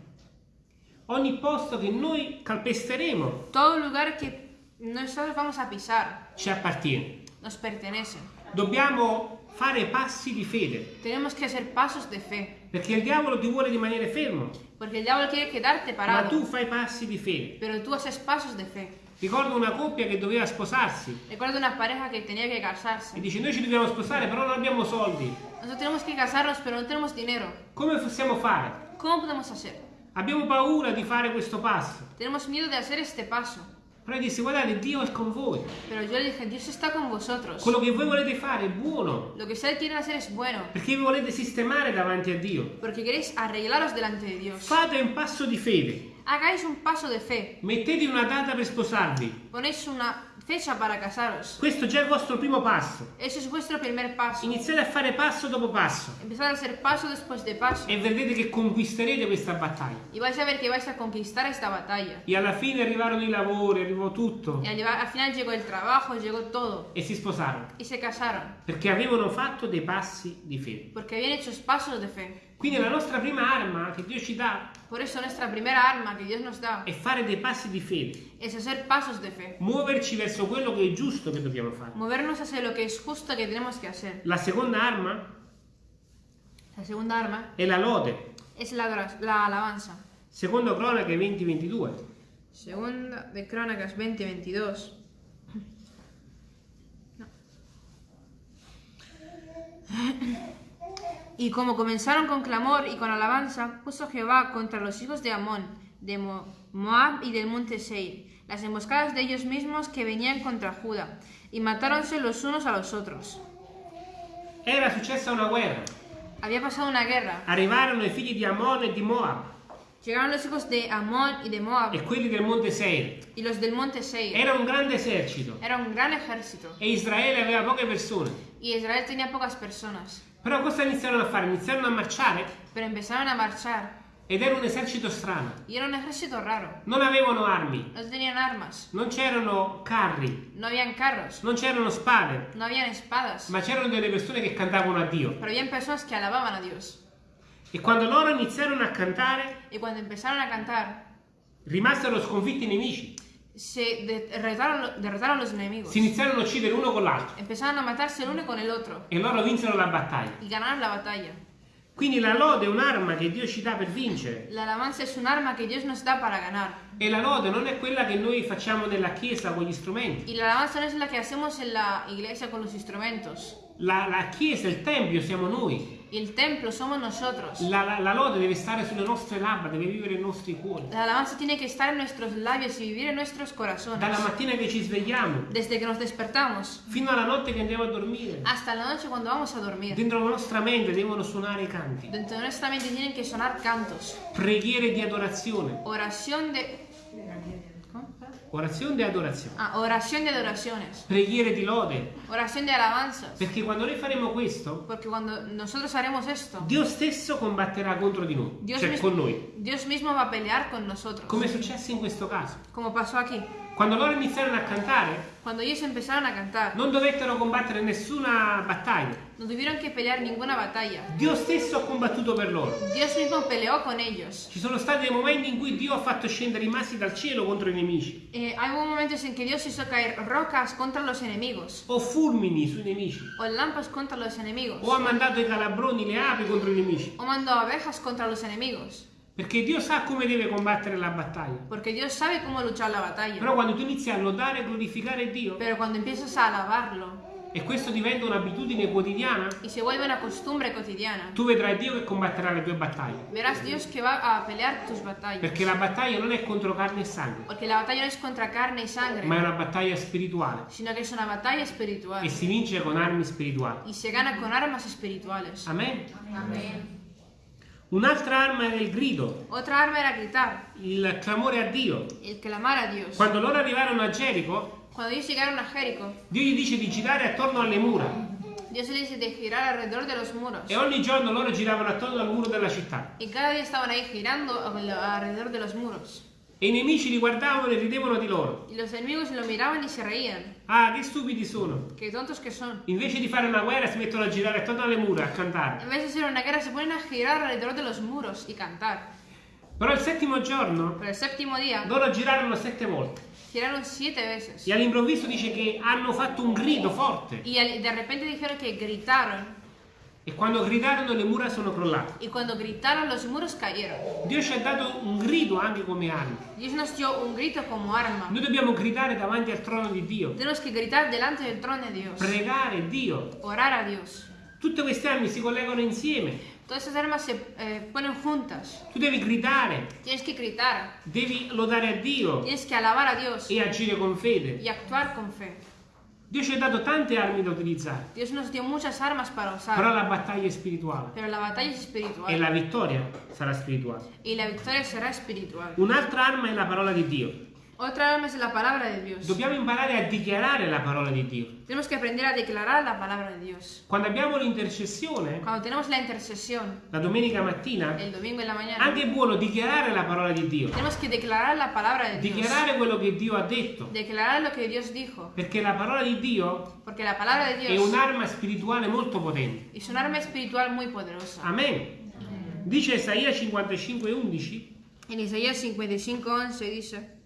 Ogni posto che noi calpesteremo Todo lugar que nosotros vamos a pisar ci appartiene. nos pertenece. Dobbiamo fare passi di fede, Tenemos que hacer pasos de fe, perché il diavolo ti vuole rimanere fermo, porque el diablo quiere quedarte ma parado, tu fai passi di fede. pero tú haces pasos de fe. Ricordo una coppia che doveva sposarsi Recuerdo una pareja que tenía que e casarse. dice noi ci dobbiamo sposare però non abbiamo soldi. Nosotros tenemos que casarnos, pero no tenemos dinero. Come possiamo fare? ¿Cómo podemos hacer? Abbiamo paura di fare questo passo. Tenemos miedo de hacer este paso. Però disse guardate Dio è con voi. Pero yo le dije, Dios está con vosotros. Quello che voi volete fare è buono. Lo que ustedes quieren hacer es bueno, Perché vi volete sistemare davanti a Dio. porque queréis arreglaros delante de Dios. Fate un passo di fede. Hagáis un paso de fe. Mettete una data per sposarvi. Ponéis una fecha para casaros. Questo già è il vostro primo passo. Ese es vuestro primer paso. Iniziate a fare passo dopo passo Empezad a hacer paso después de paso. e vedrete che conquisterete questa battaglia. Y vais a ver que vais a conquistar esta batalla. E alla fine arrivarono i lavori, arrivò tutto Y al, al final llegó el trabajo, llegó todo. e si sposarono. Y se casaron. Perché avevano fatto dei passi di fede. Porque habían hecho pasos de fe. Quindi la nostra prima arma che Dio ci dà Por eso nuestra primera arma que Dios nos da è fare dei passi di fede. es hacer pasos de fe. Muoverci verso quello che è giusto che dobbiamo fare. Movernos hacia lo que es justo que tenemos que hacer. La seconda arma La segunda arma è la lode. es la, la alabanza. Secondo Cronache 20-22. Segunda de Crónicas 20-22. No. Y como comenzaron con clamor y con alabanza, puso Jehová contra los hijos de Amón, de Mo- Moab y del monte Seir, las emboscadas de ellos mismos que venían contra Judá, y matáronse los unos a los otros. Era successa una guerra. Había pasado una guerra. Arrivarono i figli di Ammon e di Moab. Llegaron los hijos de Amón y de Moab e quelli del monte Seir. y los del monte Seir. Era un grande esercito Era un gran ejército e Israele aveva poche persone. y Israel tenía pocas personas, Però cosa iniziarono a fare? Iniziarono a marciare pero empezaron a marchar ed era un esercito strano. y era un ejército raro. Non avevano armi, No tenían armas, non c'erano carri, no habían carros, non c'erano spade, no habían espadas, ma c'erano delle persone che cantavano a Dio. pero habían personas que alababan a Dios. E quando loro iniziarono a cantare, Y cuando empezaron a cantar, rimasero sconfitti i nemici. Se derrotaron, derrotaron los enemigos. Si iniziarono a uccidere uno con l'altro Empezaron a matarse el uno con el otro e loro vinsero la battaglia. y ganaron la batalla. Quindi la lode è un'arma che Dio ci dà per vincere. La alabanza es un arma que Dios nos da para ganar. E la lode non è quella che noi facciamo nella chiesa con gli strumenti. Y la alabanza no es la que hacemos en la iglesia con los instrumentos. La, la chiesa, il tempio siamo noi. El templo somos nosotros. La, la- la lode deve stare sulle nostre labbra, deve vivere nei nostri cuori. La alabanza tiene que estar en nuestros labios y vivir en nuestros corazones. Dalla mattina che ci svegliamo Desde que nos despertamos fino alla notte che andiamo a dormire. hasta la noche cuando vamos a dormir. Dentro la nostra mente devono suonare i canti. Dentro de nuestra mente tienen que sonar cantos. Preghiere di adorazione. Oración de... Orazione di adorazione. Ah, oración de adoraciones. Preghiere di lode. Oración de alabanzas. Perché quando noi faremo questo, esto, Dio stesso combatterà contro di noi, Dios, cioè con noi. Dios mismo va a pelear con nosotros. Come è successo in questo caso. Como pasó aquí. Quando loro iniziarono a cantare, a cantar, non dovettero combattere nessuna battaglia. No tuvieron que pelear ninguna batalla. Dio stesso ha combattuto per loro. Dios mismo peleó con ellos. Ci sono stati dei momenti in cui Dio ha fatto scendere i massi dal cielo contro i nemici, Eh, hay momentos en que Dios hizo caer rocas contra los enemigos, o fulmini sui nemici, o lámparas contra los enemigos, o ha mandato i calabroni, le api contro i nemici. o mandó abejas contra los enemigos. Perché Dio sa come deve combattere la battaglia. Porque Dios sabe cómo luchar la batalla. Però quando tu inizi a lodare e glorificare Dio, Pero cuando empiezas a alabarlo e questo diventa un'abitudine quotidiana, y se vuelve una costumbre cotidiana, tu vedrai Dio che combatterà le tue battaglie. verás Dios que va a pelear tus batallas. Perché la battaglia non è contro carne e sangue, Porque la batalla no es contra carne y sangre, ma è una battaglia spirituale sino que es una batalla espiritual. e si vince con armi spirituali. Y se gana con armas espirituales. Amen. Amén. Un'altra arma era il grido, Otra arma era gritar, il clamore a Dio. el clamar a Dios. Quando loro arrivarono a Gerico, Cuando ellos llegaron a Jericó, Dio gli dice di girare attorno alle mura Dios les dice de girar alrededor de los muros. e ogni giorno loro giravano attorno al muro della città. Y cada día estaban ahí girando alrededor de los muros. E i nemici li guardavano e ridevano di loro. Y los enemigos lo miraban y se reían. Ah, che stupidi sono! Qué tontos que son. Invece di fare una guerra si mettono a girare attorno alle mura a cantare. Vez de hacer una guerra, se ponen a girar alrededor de los muros y cantar. Però il settimo giorno Pero el séptimo día loro girarono sette volte giraron siete veces. e all'improvviso dice che hanno fatto un grido forte Y al- de repente dijeron que gritaron. e quando gridarono le mura sono crollate. Y cuando gritaron, los muros cayeron. Dio ci ha dato un grido anche come arma. Dios nos dio un grito como arma. Noi dobbiamo gridare davanti al trono di Dio, Tenemos que gritar delante del trono de Dios. pregare Dio. Orar a Dios. Tutte queste armi si collegano insieme. Todas esas armas se eh, ponen juntas. Tu devi gridare, Tienes que gritar. devi lodare a Dio Tienes que alabar a Dios e agire con fede. y actuar con fe. Dio ci ha dato tante armi da utilizzare, Dios nos dio muchas armas para però usar. la battaglia è spirituale Pero la batalla es e espiritual. la vittoria sarà spirituale. Y la victoria será espiritual. Un'altra arma è la parola di Dio. Otra es la palabra de Dios. Dobbiamo imparare a dichiarare la parola di Dio. Tenemos que aprender a declarar la palabra de Dios. Quando abbiamo l'intercessione, Cuando tenemos la intercesión la domenica mattina, el domingo en la mañana, anche è buono dichiarare la parola di Dio, tenemos que declarar la palabra de Dios. dichiarare quello che Dio ha detto, Declarar lo que Dios dijo. perché la parola di Dio Porque la palabra de è Dios un'arma spirituale molto potente. es un arma espiritual muy poderosa. Amen. Dice Isaia 55:11, En Isaías 55:11 dice: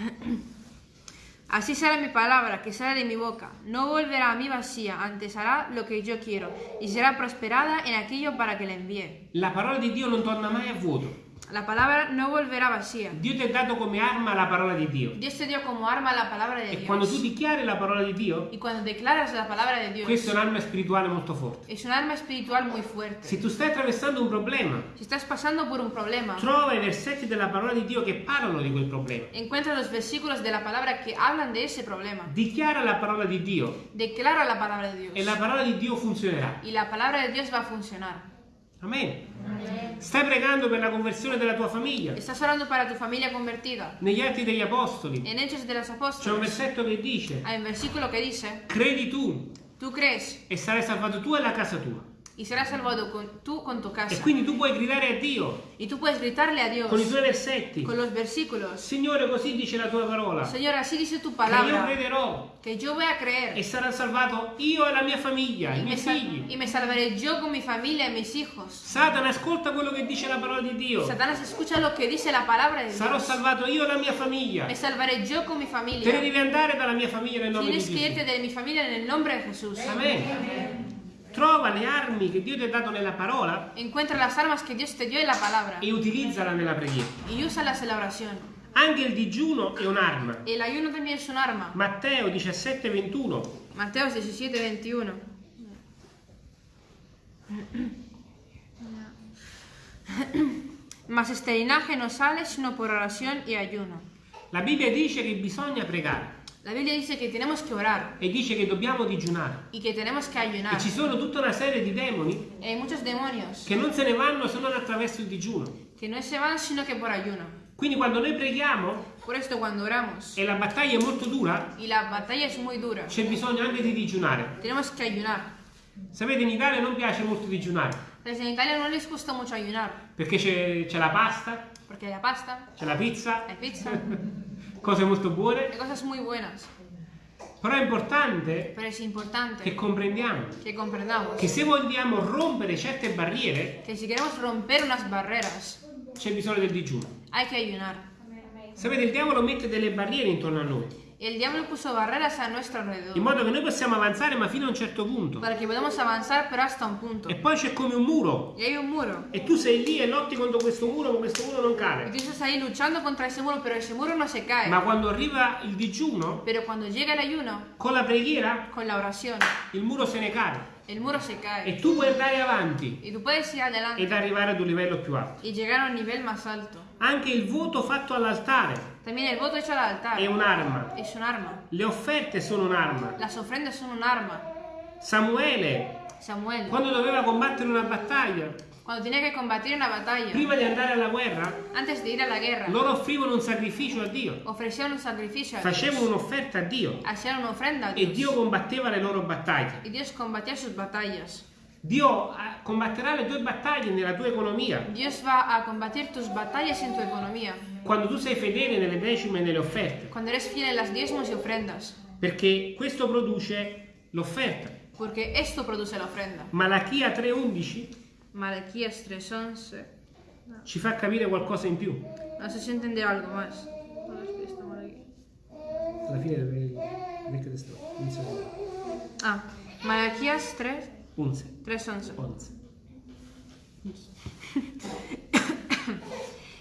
Así será mi palabra que sale de mi boca. No volverá a mí vacía, antes hará lo que yo quiero y será prosperada en aquello para que la envíe. la parola di Dio non torna mai a vuoto. La palabra no volverá vacía. Dio ti ha dato come arma la parola di Dio. Dios te dio como arma la palabra de E quando tu Dios. dichiari la parola di Dio, Y cuando declaras la palabra de Dios, questa è un'arma spirituale molto forte. es un arma espiritual muy fuerte. Se tu stai attraversando un problema, Si estás pasando por un problema, trova i versetti della parola di Dio che parlano di quel problema. encuentra los versículos de la palabra que hablan de ese problema. Dichiara la parola di Dio Declara la palabra de Dios. e la parola di Dio funzionerà. Y la palabra de Dios va a funcionar. Amen. Stai pregando per la conversione della tua famiglia. Estás orando para tu familia convertida. Negli Atti degli Apostoli En Hechos de los c'è un Apóstoles versetto che dice, hay un versículo que dice, credi tu tú crees e sarai salvato tu e la casa tua. Y serás salvado con, tú con tu E casa. quindi tu puoi gridare a Dio Y tú puedes gritarle a Dios con i tuoi versetti. con los versículos. Signore, così dice la tua parola. Señor, así dice tu Che io palabra, crederò que yo voy a e creer sarà salvato io e la mia famiglia, i y me, miei figli. y me salvaré yo con mi familia y mis hijos. Satana, ascolta quello che dice la parola di Dio. Satanás escucha lo que dice la palabra de Sarò Dios. salvato io e la mia famiglia. Me salvaré yo con mi Te ne familia. devi andare dalla mia famiglia nel nome di Tienes que irte Gesù. de mi familia en el nombre de Jesús. Amen. Trova le armi che Dio ti ha dato nella parola Encuentra las armas que Dios te dio en la palabra e utilizzala nella preghiera. y úsalas en la oración. Anche il digiuno è un'arma. El ayuno también es un arma. Matteo 17, 21. Mateos 17, 21. Mas este linaje no sale sino por oración y ayuno. La Bibbia dice che bisogna pregare La Biblia dice que tenemos que orar e dice che dobbiamo digiunare. y que tenemos que E ayunar. ci sono tutta una serie di demoni Hay muchos demonios che non se ne vanno se non attraverso il digiuno. que no se van sino que por ayuno. Quindi quando noi preghiamo Por esto cuando oramos e la battaglia è molto dura, la dura, c'è bisogno anche di digiunare. ayunar. Sapete, in Italia non piace molto digiunare Pues en Italia no les gusta mucho ayunar perché c'è, la pasta, hay la pasta, c'è la pizza, hay pizza, cose molto buone, hay cosas muy buenas. però è importante Pero es che importante comprendiamo comprendamos che se vogliamo rompere certe barriere c'è bisogno del digiuno. hay que ayunar. Sapete, il diavolo mette delle barriere intorno a noi, El diablo puso barreras a nuestro in alrededor modo che noi possiamo avanzare ma fino a un certo punto. para que podamos avanzar, pero hasta un punto. E poi c'è come un muro Y hay un muro. e tu sei lì e lotti contro questo muro, ma questo muro non cade. tú estás ahí luchando contra ese muro, pero ese muro no se cae. Ma quando arriva il digiuno, Pero cuando llega el ayuno, con la preghiera, con la oración, il muro se ne cade. el muro se cae. E tu puoi andare avanti adelante ed arrivare ad un livello più alto. Anche il voto fatto all'altare También el voto hecho al altar è un'arma. es un arma. Le offerte sono un'arma. Las ofrendas son un arma. Samuele, Samuel, quando doveva combattere una battaglia, cuando tenía que combatir una batalla, prima di andare alla guerra, antes de ir a la guerra, loro offrivano un sacrificio a Dio, ofrecían un sacrificio a facevano Dios, un'offerta a Dio hacían una ofrenda a e Dio Dios. combatteva le loro battaglie. Y Dios combatía sus batallas. Dio eh, combatterà le tue battaglie nella tua economia. Dios va a combatir tus batallas en tu economía. Quando tu sei fedele nelle decime e nelle offerte, Cuando eres fiel en las diezmos y ofrendas. perché questo produce l'offerta. Porque esto produce la ofrenda. Malachia 3:11 Malaquías 3.11. ci fa capire qualcosa in più. No sé si entender algo más. ¿Dónde es que está Malaquías? Alla fine del Vecchio Testamento, Ah, Malaquías 3, 11. 3.11. 11.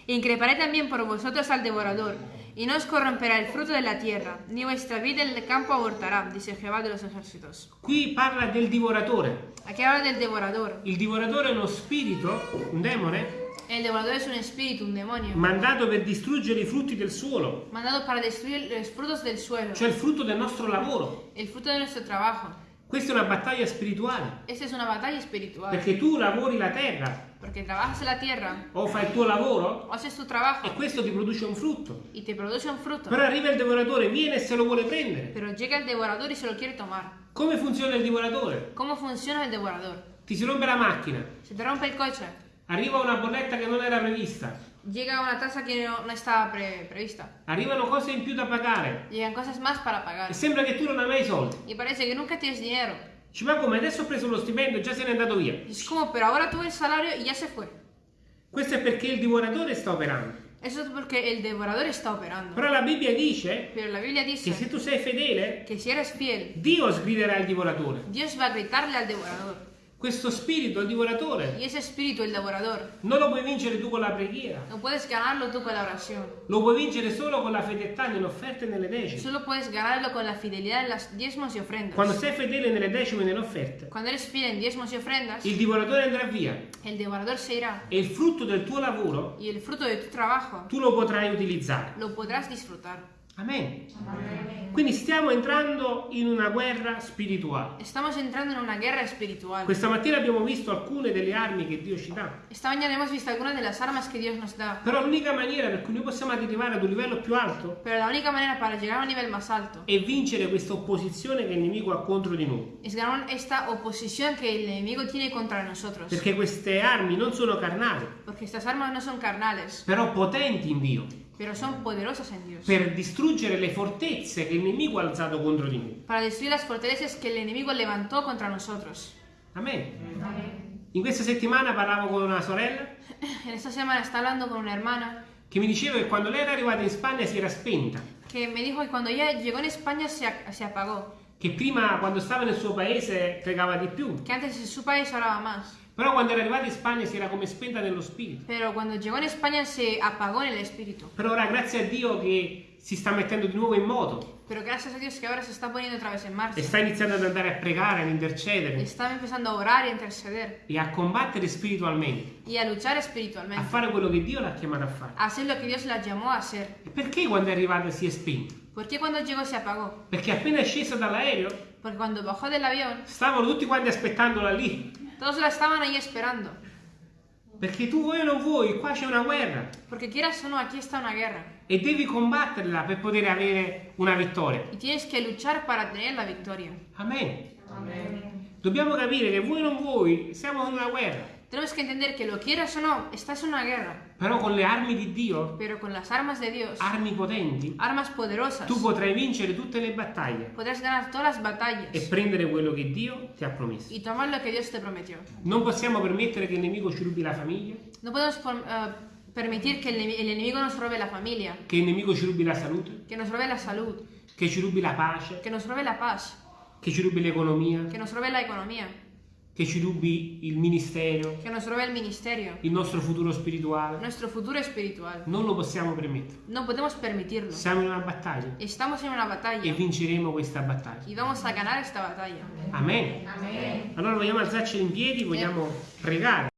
Increparé también por vosotros al devorador, y no os corromperá el fruto de la tierra, ni vuestra vida en el campo abortará, dice Jehová de los ejércitos. Qui parla del divoratore. Aquí habla del devorador. Il divoratore è uno spirito, un demone, El devorador es un espíritu, un demonio, mandato per distruggere i frutti del suolo, mandado para destruir los frutos del suelo, cioè il frutto del nostro lavoro. el fruto de nuestro trabajo. Questa è una battaglia spirituale, Esta es una batalla espiritual, perché tu lavori la terra porque trabajas la tierra, o fai il tuo lavoro o haces tu e trabajo questo ti produce un frutto. y te produce un fruto. Però arriva il divoratore, viene e se lo vuole prendere. Pero llega el devorador y se lo quiere tomar. Come funziona il divoratore? ¿Cómo funciona el devorador? Ti si rompe la macchina, Se te rompe el coche, arriva una bolletta che non era prevista, llega una tasa que no, no estaba pre- prevista, arrivano cose in più da pagare llegan cosas más para pagar. e sembra che tu non hai mai i soldi. Y parece que nunca tienes dinero. Dici, ma come adesso ho preso lo stipendio e già se n'è andato via. Es como, pero ahora tuve el salario y ya se fue. Questo è perché il divoratore sta operando. Eso es porque el devorador está operando. Però la Bibbia dice Pero la Biblia che dice se tu sei fedele, que si eres fiel, Dio sgriderà il divoratore. Dios va a gritarle al devorador. Questo spirito, il divoratore, Y ese espíritu, el devorador, non lo puoi vincere tu con la preghiera. no puedes ganarlo tú con la oración. Lo puoi vincere solo con la fedeltà nelle offerte e nelle decime. Solo puedes ganarlo con la fidelidad en las diezmos y ofrendas. Quando sei fedele nelle decime e nelle offerte, Cuando eres fiel en diezmos y ofrendas, il divoratore andrà via el devorador se irá. e il frutto del tuo lavoro Y el fruto de tu trabajo tu lo potrai utilizzare. lo podrás disfrutar. Amen. Quindi stiamo entrando in una guerra spirituale. Estamos entrando en una guerra espiritual. Questa mattina abbiamo visto alcune delle armi che Dio ci dà. Esta mañana hemos visto algunas de las armas que Dios nos da. Però l'unica maniera per cui noi possiamo arrivare ad un livello più alto Pero la única manera para llegar a un nivel más alto è vincere questa opposizione che il nemico ha contro di noi. es ganar esta oposición que el enemigo tiene contra nosotros. Perché queste armi non sono carnali, Porque estas armas no son carnales, però potenti in Dio, pero son poderosas en Dios. per distruggere le fortezze che il nemico ha alzato contro di noi. Para destruir las fortalezas que el enemigo levantó contra nosotros. Amen. In questa settimana parlavo con una sorella En esta semana está hablando con una hermana che mi diceva che quando lei era arrivata in Spagna si era spenta, que me dijo que cuando ella llegó en España se, a- se apagó. che prima quando stava nel suo paese pregava di più, Que antes en su país oraba más. Però quando era arrivata in Spagna si era come spenta nello spirito. Pero cuando llegó en España se apagó en el espíritu. Però ora grazie a Dio che si sta mettendo di nuovo in moto Pero gracias a Dios que ahora se está poniendo otra vez en e marcha. sta iniziando ad andare a pregare, ad intercedere Está empezando a orar y a interceder e a combattere spiritualmente, y a luchar a espiritualmente. fare quello che Dio l'ha chiamato a fare. A hacer lo que Dios la llamó a hacer. E perché quando è arrivata si è spenta? ¿Por qué cuando llegó se apagó? Perché appena è scesa dall'aereo Porque cuando bajó del avión, stavano tutti quanti aspettandola lì. Todos la estaban ahí esperando. Perché tu vuoi o non vuoi, qua c'è una guerra Porque quieras o no, aquí está una guerra. e devi combatterla per poter avere una vittoria. Y tienes que luchar para tener la victoria. Amen. Dobbiamo capire che vuoi o non vuoi, siamo in una guerra. Tenemos que entender que lo quieras o no, estás en una guerra. Però con le armi di Dio, Pero con las armas de Dios, armi potenti, armas poderosas, tu potrai vincere tutte le battaglie podrás ganar todas las batallas e prendere quello che Dio ti ha promesso. y tomar lo que Dios te prometió. Non possiamo permettere che il nemico ci rubi la famiglia, No podemos por- eh, permitir que el, ene- el enemigo nos robe la familia, che il nemico ci rubi la salute, que nos robe la salud, che ci rubi la pace, que nos robe la paz, che ci rubi l'economia, que nos robe la economía, che ci rubi il ministero, que nos robe el ministerio, il nostro futuro spirituale. nuestro futuro espiritual. Non lo possiamo permettere. No podemos permitirlo. Siamo in una battaglia Estamos en una e batalla vinceremo questa battaglia. y vamos a ganar esta batalla. Amen. Allora vogliamo alzarci in piedi, vogliamo pregare.